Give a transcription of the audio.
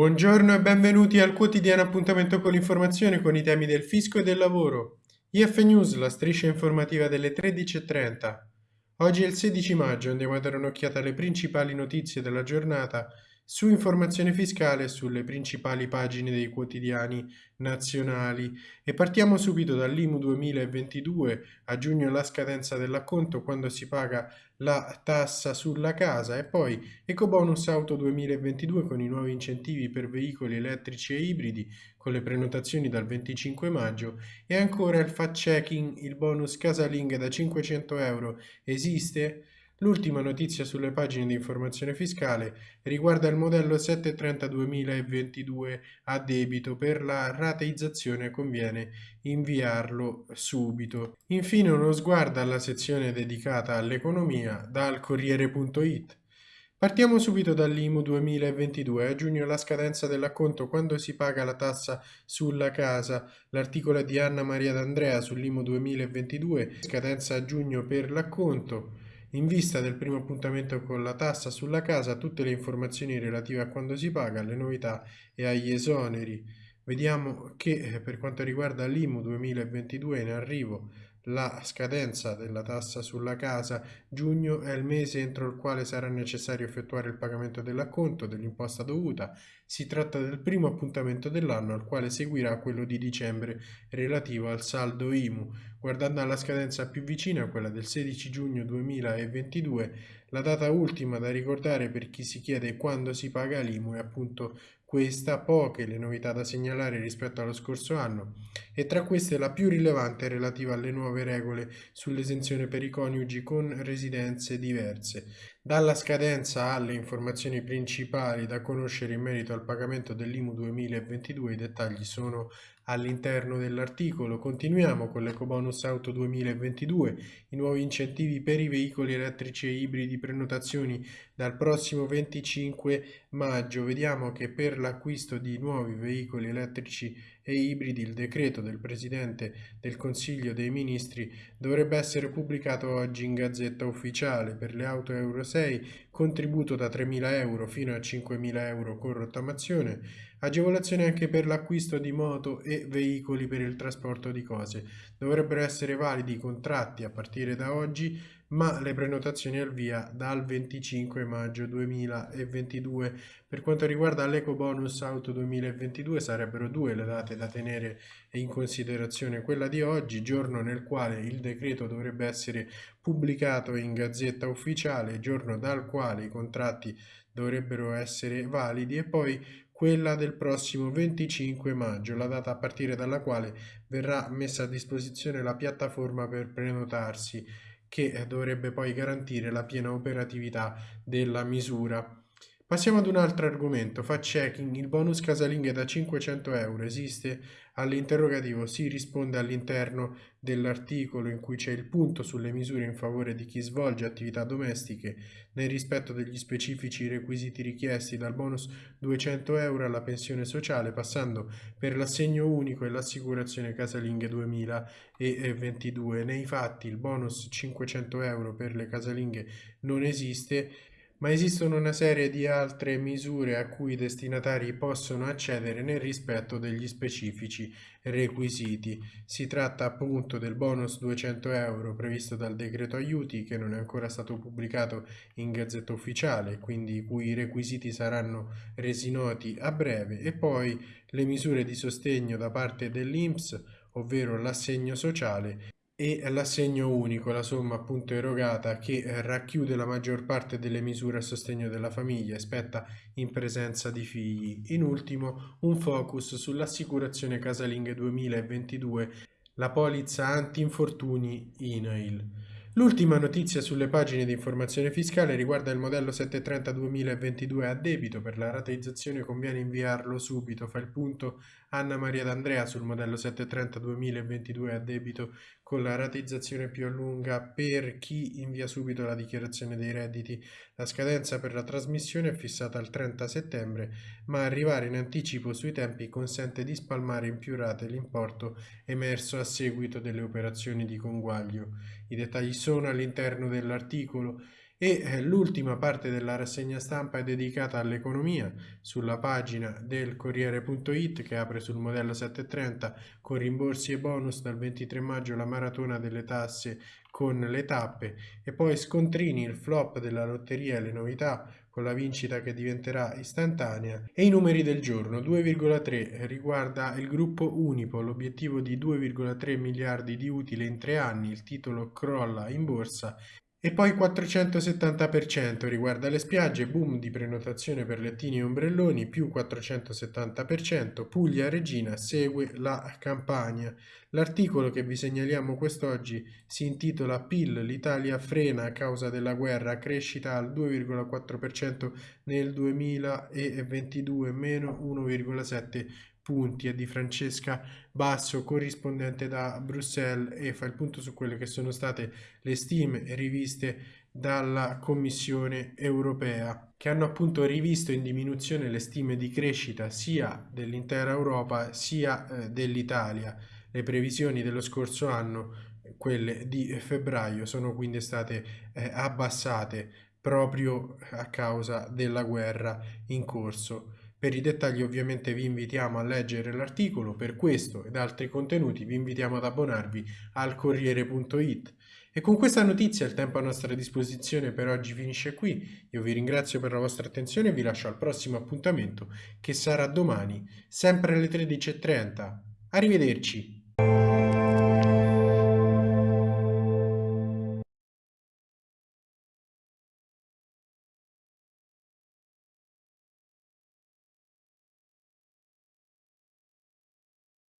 Buongiorno e benvenuti al quotidiano appuntamento con l'informazione con i temi del fisco e del lavoro. IF News, la striscia informativa delle 13.30. Oggi è il 16 maggio, andiamo a dare un'occhiata alle principali notizie della giornata su informazione fiscale sulle principali pagine dei quotidiani nazionali. E partiamo subito dall'IMU 2022 a giugno la scadenza dell'acconto quando si paga la tassa sulla casa. E poi Ecobonus Auto 2022 con i nuovi incentivi per veicoli elettrici e ibridi con le prenotazioni dal 25 maggio. E ancora il fact checking, il bonus casaling da 500 euro. Esiste? L'ultima notizia sulle pagine di informazione fiscale riguarda il modello 730 2022 a debito per la rateizzazione conviene inviarlo subito. Infine uno sguardo alla sezione dedicata all'economia dal Corriere.it. Partiamo subito dall'IMU 2022. A giugno la scadenza dell'acconto quando si paga la tassa sulla casa. L'articolo di Anna Maria D'Andrea sull'IMU 2022. Scadenza a giugno per l'acconto. In vista del primo appuntamento con la tassa sulla casa, tutte le informazioni relative a quando si paga, alle novità e agli esoneri. Vediamo che eh, per quanto riguarda l'IMU 2022 in arrivo la scadenza della tassa sulla casa, giugno è il mese entro il quale sarà necessario effettuare il pagamento dell'acconto dell'imposta dovuta. Si tratta del primo appuntamento dell'anno al quale seguirà quello di dicembre relativo al saldo IMU. Guardando alla scadenza più vicina, quella del 16 giugno 2022, la data ultima da ricordare per chi si chiede quando si paga l'IMU è appunto questa poche le novità da segnalare rispetto allo scorso anno e tra queste la più rilevante è relativa alle nuove regole sull'esenzione per i coniugi con residenze diverse. Dalla scadenza alle informazioni principali da conoscere in merito al pagamento dell'IMU 2022 i dettagli sono all'interno dell'articolo. Continuiamo con l'Ecobonus Auto 2022, i nuovi incentivi per i veicoli elettrici e ibridi prenotazioni dal prossimo 25 maggio. Vediamo che per l'acquisto di nuovi veicoli elettrici e ibridi il decreto del Presidente del Consiglio dei Ministri dovrebbe essere pubblicato oggi in Gazzetta Ufficiale per le auto Euro 6, contributo da 3.000 euro fino a 5.000 euro con rottamazione, agevolazione anche per l'acquisto di moto e veicoli per il trasporto di cose. Dovrebbero essere validi i contratti a partire da oggi ma le prenotazioni al via dal 25 maggio 2022. Per quanto riguarda l'Eco Bonus Auto 2022 sarebbero due le date da tenere in considerazione, quella di oggi, giorno nel quale il decreto dovrebbe essere pubblicato in Gazzetta Ufficiale, giorno dal quale i contratti dovrebbero essere validi e poi quella del prossimo 25 maggio, la data a partire dalla quale verrà messa a disposizione la piattaforma per prenotarsi che dovrebbe poi garantire la piena operatività della misura. Passiamo ad un altro argomento, fact checking, il bonus casalinghe da 500 euro esiste? All'interrogativo si risponde all'interno dell'articolo in cui c'è il punto sulle misure in favore di chi svolge attività domestiche nel rispetto degli specifici requisiti richiesti dal bonus 200 euro alla pensione sociale passando per l'assegno unico e l'assicurazione casalinghe 2022. Nei fatti il bonus 500 euro per le casalinghe non esiste ma esistono una serie di altre misure a cui i destinatari possono accedere nel rispetto degli specifici requisiti. Si tratta appunto del bonus 200 euro previsto dal decreto aiuti che non è ancora stato pubblicato in gazzetta ufficiale, quindi i cui requisiti saranno resi noti a breve, e poi le misure di sostegno da parte dell'INPS, ovvero l'assegno sociale e l'assegno unico, la somma appunto erogata che eh, racchiude la maggior parte delle misure a sostegno della famiglia e spetta in presenza di figli. In ultimo un focus sull'assicurazione casalinghe 2022, la polizza anti-infortuni INAIL. L'ultima notizia sulle pagine di informazione fiscale riguarda il modello 730 2022 a debito. Per la rateizzazione conviene inviarlo subito. Fa il punto Anna Maria D'Andrea sul modello 730 2022 a debito con la rateizzazione più a lunga per chi invia subito la dichiarazione dei redditi. La scadenza per la trasmissione è fissata al 30 settembre, ma arrivare in anticipo sui tempi consente di spalmare in più rate l'importo emerso a seguito delle operazioni di conguaglio. I dettagli sono all'interno dell'articolo e eh, l'ultima parte della rassegna stampa è dedicata all'economia. Sulla pagina del Corriere.it che apre sul modello 730 con rimborsi e bonus dal 23 maggio la maratona delle tasse con le tappe. E poi scontrini il flop della lotteria e le novità con la vincita che diventerà istantanea. E i numeri del giorno 2,3 riguarda il gruppo Unipo l'obiettivo di 2,3 miliardi di utile in tre anni il titolo crolla in borsa e poi 470% riguarda le spiagge, boom di prenotazione per lettini e ombrelloni, più 470%, Puglia Regina segue la campagna. L'articolo che vi segnaliamo quest'oggi si intitola PIL, l'Italia frena a causa della guerra, crescita al 2,4% nel 2022, meno 1,7% punti è di Francesca Basso, corrispondente da Bruxelles e fa il punto su quelle che sono state le stime riviste dalla Commissione europea, che hanno appunto rivisto in diminuzione le stime di crescita sia dell'intera Europa sia eh, dell'Italia. Le previsioni dello scorso anno, quelle di febbraio, sono quindi state eh, abbassate proprio a causa della guerra in corso. Per i dettagli ovviamente vi invitiamo a leggere l'articolo, per questo ed altri contenuti vi invitiamo ad abbonarvi al Corriere.it. E con questa notizia il tempo a nostra disposizione per oggi finisce qui. Io vi ringrazio per la vostra attenzione e vi lascio al prossimo appuntamento che sarà domani, sempre alle 13.30. Arrivederci!